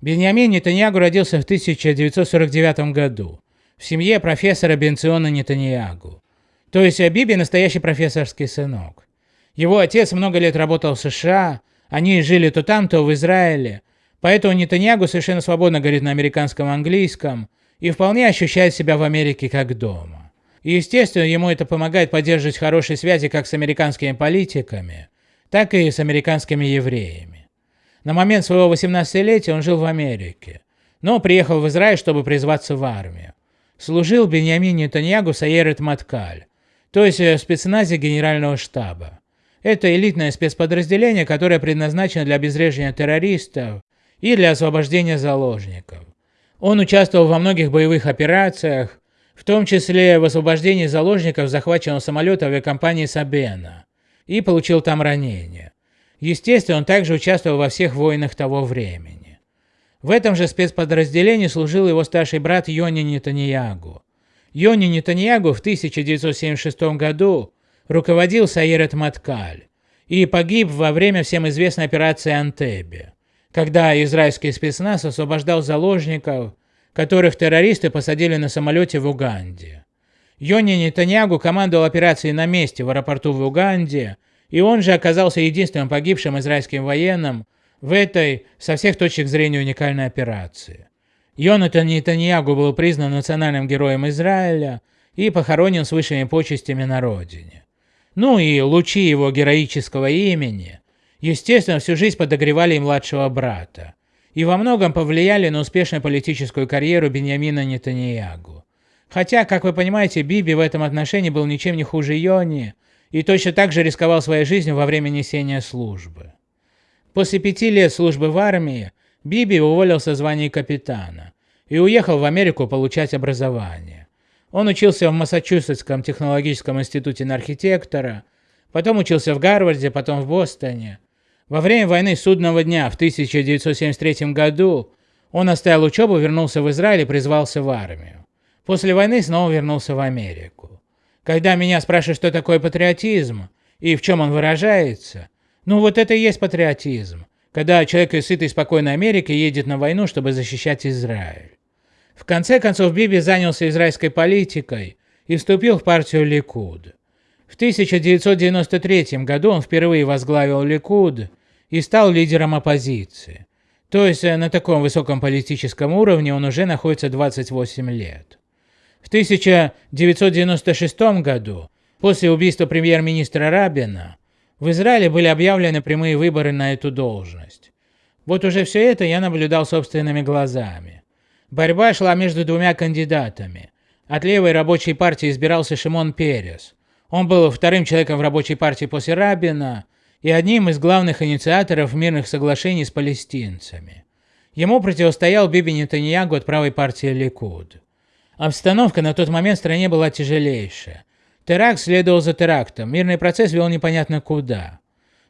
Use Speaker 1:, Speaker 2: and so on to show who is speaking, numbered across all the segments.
Speaker 1: Беньямин Нетаньягу родился в 1949 году в семье профессора Бенциона Нетаньягу. То есть Биби настоящий профессорский сынок. Его отец много лет работал в США, они жили то там, то в Израиле, поэтому Нетаньягу совершенно свободно говорит на американском английском и вполне ощущает себя в Америке как дома. И естественно, ему это помогает поддерживать хорошие связи как с американскими политиками, так и с американскими евреями. На момент своего 18-летия он жил в Америке, но приехал в Израиль, чтобы призваться в армию. Служил Беньямин Нетаньягу Саерет Маткаль, то есть в спецназе генерального штаба. Это элитное спецподразделение, которое предназначено для обезвреживания террористов и для освобождения заложников. Он участвовал во многих боевых операциях, в том числе в освобождении заложников захваченного самолета авиакомпании Сабена, и получил там ранение. Естественно, он также участвовал во всех войнах того времени. В этом же спецподразделении служил его старший брат Йони Нетаньягу. Йони Нетаньягу в 1976 году руководил Саирет Маткаль и погиб во время всем известной операции Антебе, когда израильский спецназ освобождал заложников, которых террористы посадили на самолете в Уганде. Йони Нетаньягу командовал операцией на месте в аэропорту в Уганде и он же оказался единственным погибшим израильским военным в этой, со всех точек зрения, уникальной операции. Йонатан Нетаньягу был признан национальным героем Израиля и похоронен с высшими почестями на родине. Ну и лучи его героического имени, естественно, всю жизнь подогревали и младшего брата, и во многом повлияли на успешную политическую карьеру Беньямина Нетаньягу. Хотя, как вы понимаете, Биби в этом отношении был ничем не хуже Йони, и точно так же рисковал своей жизнью во время несения службы. После пяти лет службы в армии Биби уволился в звании капитана и уехал в Америку получать образование. Он учился в Массачусетском технологическом институте на архитектора, потом учился в Гарварде, потом в Бостоне. Во время войны Судного дня в 1973 году он оставил учебу, вернулся в Израиль и призвался в армию. После войны снова вернулся в Америку. Когда меня спрашивают, что такое патриотизм и в чем он выражается, ну вот это и есть патриотизм, когда человек из сытой спокойной Америки едет на войну, чтобы защищать Израиль. В конце концов Биби занялся израильской политикой и вступил в партию Ликуд. В 1993 году он впервые возглавил Ликуд и стал лидером оппозиции. То есть э, на таком высоком политическом уровне он уже находится 28 лет. В 1996 году, после убийства премьер-министра Рабина, в Израиле были объявлены прямые выборы на эту должность. Вот уже все это я наблюдал собственными глазами. Борьба шла между двумя кандидатами. От левой рабочей партии избирался Шимон Перес. Он был вторым человеком в рабочей партии после Рабина и одним из главных инициаторов мирных соглашений с палестинцами. Ему противостоял Биби Нетаньягу от правой партии Ликуд. Обстановка на тот момент в стране была тяжелейшая. Теракт следовал за терактом, мирный процесс вел непонятно куда.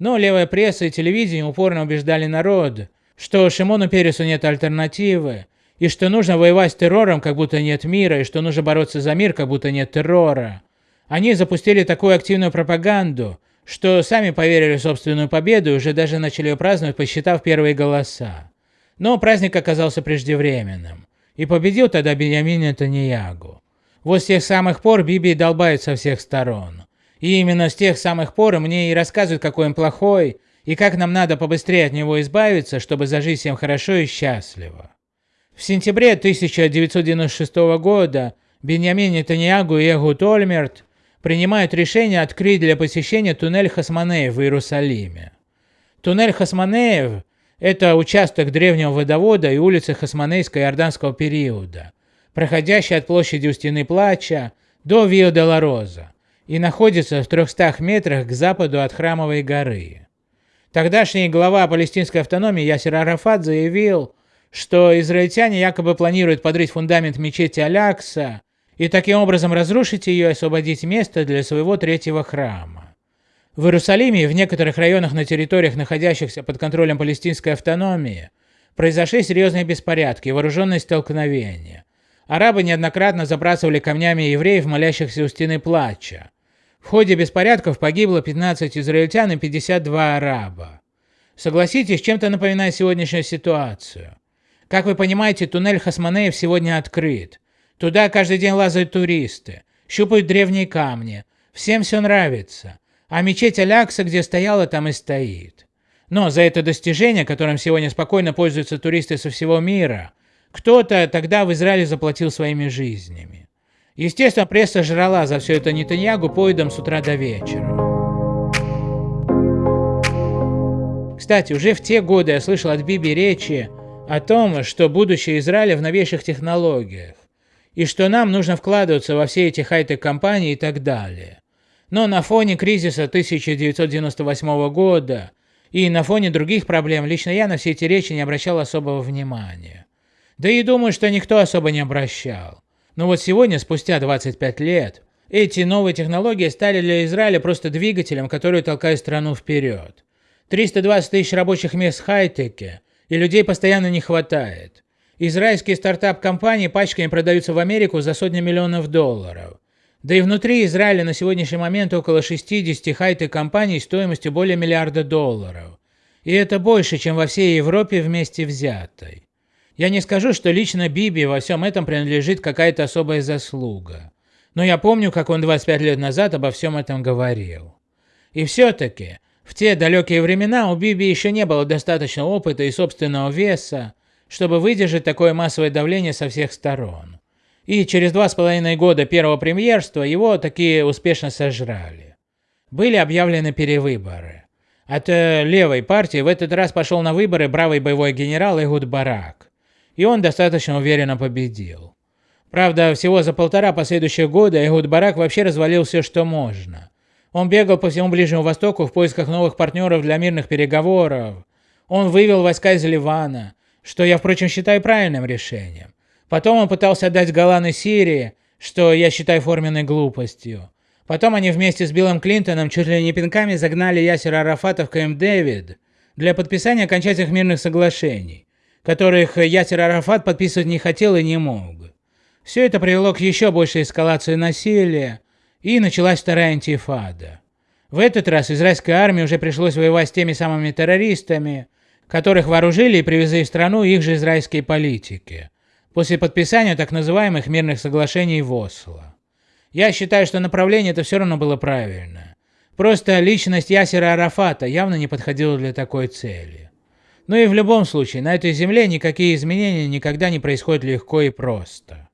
Speaker 1: Но левая пресса и телевидение упорно убеждали народ, что Шимону Пересу нет альтернативы, и что нужно воевать с террором, как будто нет мира, и что нужно бороться за мир, как будто нет террора. Они запустили такую активную пропаганду, что сами поверили в собственную победу и уже даже начали ее праздновать, посчитав первые голоса. Но праздник оказался преждевременным. И победил тогда Беньямин Нетаньягу. Вот с тех самых пор Биби долбает со всех сторон. И именно с тех самых пор мне и рассказывают, какой он плохой, и как нам надо побыстрее от него избавиться, чтобы зажить всем хорошо и счастливо. В сентябре 1996 года Беньямин Нетаньягу и Эгу Тольмерт принимают решение открыть для посещения туннель Хасманеев в Иерусалиме. Туннель Хасманеев это участок древнего водовода и улицы Хасманейско-Иорданского периода, проходящий от площади у Стены Плача до Вио де Роза и находится в 300 метрах к западу от Храмовой горы. Тогдашний глава палестинской автономии Ясер Арафат заявил, что израильтяне якобы планируют подрыть фундамент мечети Алякса и таким образом разрушить ее и освободить место для своего третьего храма. В Иерусалиме и в некоторых районах на территориях, находящихся под контролем палестинской автономии, произошли серьезные беспорядки и вооруженные столкновения. Арабы неоднократно забрасывали камнями евреев, молящихся у стены плача. В ходе беспорядков погибло 15 израильтян и 52 араба. Согласитесь, чем-то напоминает сегодняшнюю ситуацию. Как вы понимаете, туннель Хасманеев сегодня открыт. Туда каждый день лазают туристы, щупают древние камни. Всем все нравится. А мечеть Алякса, где стояла, там и стоит. Но за это достижение, которым сегодня спокойно пользуются туристы со всего мира, кто-то тогда в Израиле заплатил своими жизнями. Естественно, пресса жрала за все это Нетаньягу поедом с утра до вечера. Кстати, уже в те годы я слышал от Биби речи о том, что будущее Израиля в новейших технологиях, и что нам нужно вкладываться во все эти хай-тек компании и так далее. Но на фоне кризиса 1998 года и на фоне других проблем лично я на все эти речи не обращал особого внимания. Да и думаю, что никто особо не обращал. Но вот сегодня, спустя 25 лет, эти новые технологии стали для Израиля просто двигателем, который толкает страну вперед. 320 тысяч рабочих мест в хай-теке, и людей постоянно не хватает. Израильские стартап-компании пачками продаются в Америку за сотни миллионов долларов. Да и внутри Израиля на сегодняшний момент около 60 хай-тек компаний стоимостью более миллиарда долларов. И это больше, чем во всей Европе вместе взятой. Я не скажу, что лично Биби во всем этом принадлежит какая-то особая заслуга. Но я помню, как он 25 лет назад обо всем этом говорил. И все-таки, в те далекие времена у Биби еще не было достаточно опыта и собственного веса, чтобы выдержать такое массовое давление со всех сторон. И через два с половиной года первого премьерства его такие успешно сожрали. Были объявлены перевыборы. От э, левой партии в этот раз пошел на выборы бравый боевой генерал Игуд Барак. И он достаточно уверенно победил. Правда, всего за полтора последующих года Игуд Барак вообще развалил все, что можно. Он бегал по всему Ближнему Востоку в поисках новых партнеров для мирных переговоров. Он вывел войска из Ливана, что я, впрочем, считаю правильным решением. Потом он пытался отдать Голланы Сирии, что я считаю форменной глупостью. Потом они вместе с Биллом Клинтоном чуть ли не пинками загнали Ясера Арафата в Кэмп Дэвид для подписания окончательных мирных соглашений, которых Ясер Арафат подписывать не хотел и не мог. Все это привело к еще большей эскалации насилия, и началась вторая антифада. В этот раз израильской армии уже пришлось воевать с теми самыми террористами, которых вооружили и привезли в страну их же израильские политики, после подписания так называемых мирных соглашений в Осло. Я считаю, что направление это все равно было правильное. Просто личность Ясера Арафата явно не подходила для такой цели. Но и в любом случае, на этой земле никакие изменения никогда не происходят легко и просто.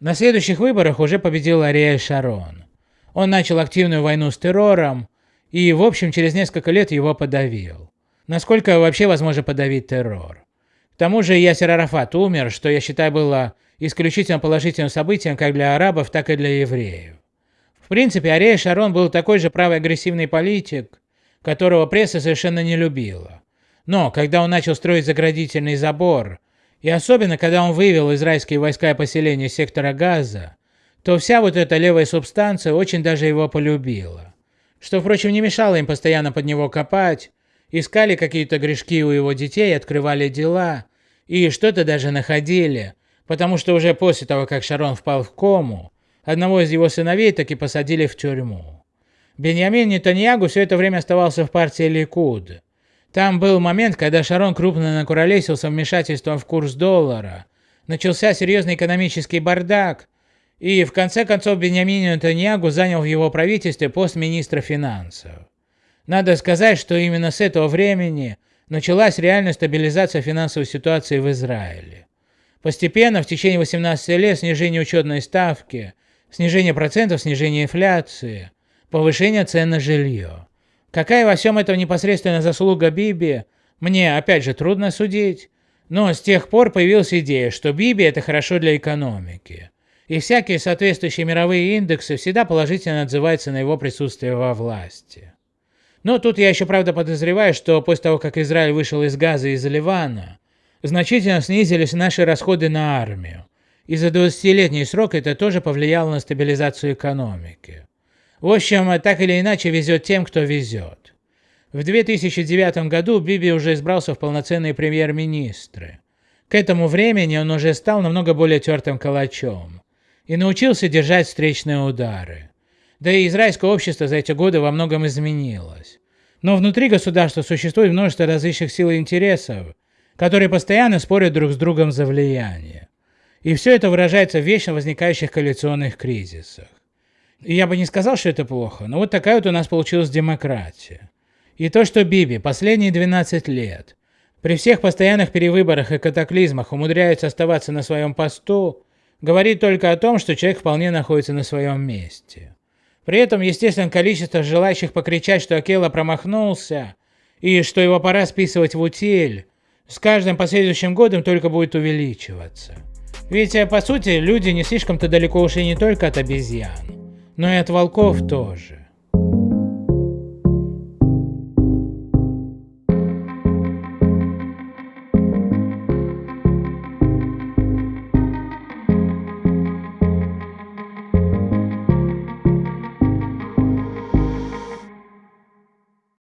Speaker 1: На следующих выборах уже победил Ариэль Шарон. Он начал активную войну с террором и, в общем, через несколько лет его подавил. Насколько вообще возможно подавить террор? Тому же Ясер Арафат умер, что я считаю было исключительно положительным событием как для арабов, так и для евреев. В принципе, Арея Шарон был такой же правый агрессивный политик, которого пресса совершенно не любила. Но когда он начал строить заградительный забор, и особенно когда он вывел израильские войска и поселения сектора Газа, то вся вот эта левая субстанция очень даже его полюбила. Что, впрочем, не мешало им постоянно под него копать, искали какие-то грешки у его детей, открывали дела, и что-то даже находили, потому что уже после того, как Шарон впал в кому, одного из его сыновей таки посадили в тюрьму. Беньямин Нетаньягу все это время оставался в партии Ликуд. Там был момент, когда Шарон крупно накуролесился вмешательством в курс доллара, начался серьезный экономический бардак, и в конце концов Беньямин Нетаньягу занял в его правительстве пост министра финансов. Надо сказать, что именно с этого времени началась реальная стабилизация финансовой ситуации в Израиле. Постепенно, в течение 18 лет, снижение учетной ставки, снижение процентов, снижение инфляции, повышение цен на жилье. Какая во всем этом непосредственно заслуга Биби, мне опять же трудно судить, но с тех пор появилась идея, что Биби это хорошо для экономики и всякие соответствующие мировые индексы всегда положительно отзываются на его присутствие во власти. Но тут я еще правда подозреваю, что после того, как Израиль вышел из Газа и из Ливана, значительно снизились наши расходы на армию, и за 20-летний срок это тоже повлияло на стабилизацию экономики. В общем, так или иначе везет тем, кто везет. В 2009 году Биби уже избрался в полноценные премьер-министры. К этому времени он уже стал намного более тертым калачом и научился держать встречные удары. Да и израильское общество за эти годы во многом изменилось. Но внутри государства существует множество различных сил и интересов, которые постоянно спорят друг с другом за влияние. И все это выражается в вечно возникающих коалиционных кризисах. И я бы не сказал, что это плохо, но вот такая вот у нас получилась демократия. И то, что Биби последние 12 лет при всех постоянных перевыборах и катаклизмах умудряется оставаться на своем посту, говорит только о том, что человек вполне находится на своем месте. При этом, естественно, количество желающих покричать, что Акела промахнулся, и что его пора списывать в утиль, с каждым последующим годом только будет увеличиваться. Ведь, э, по сути, люди не слишком-то далеко ушли не только от обезьян, но и от волков тоже.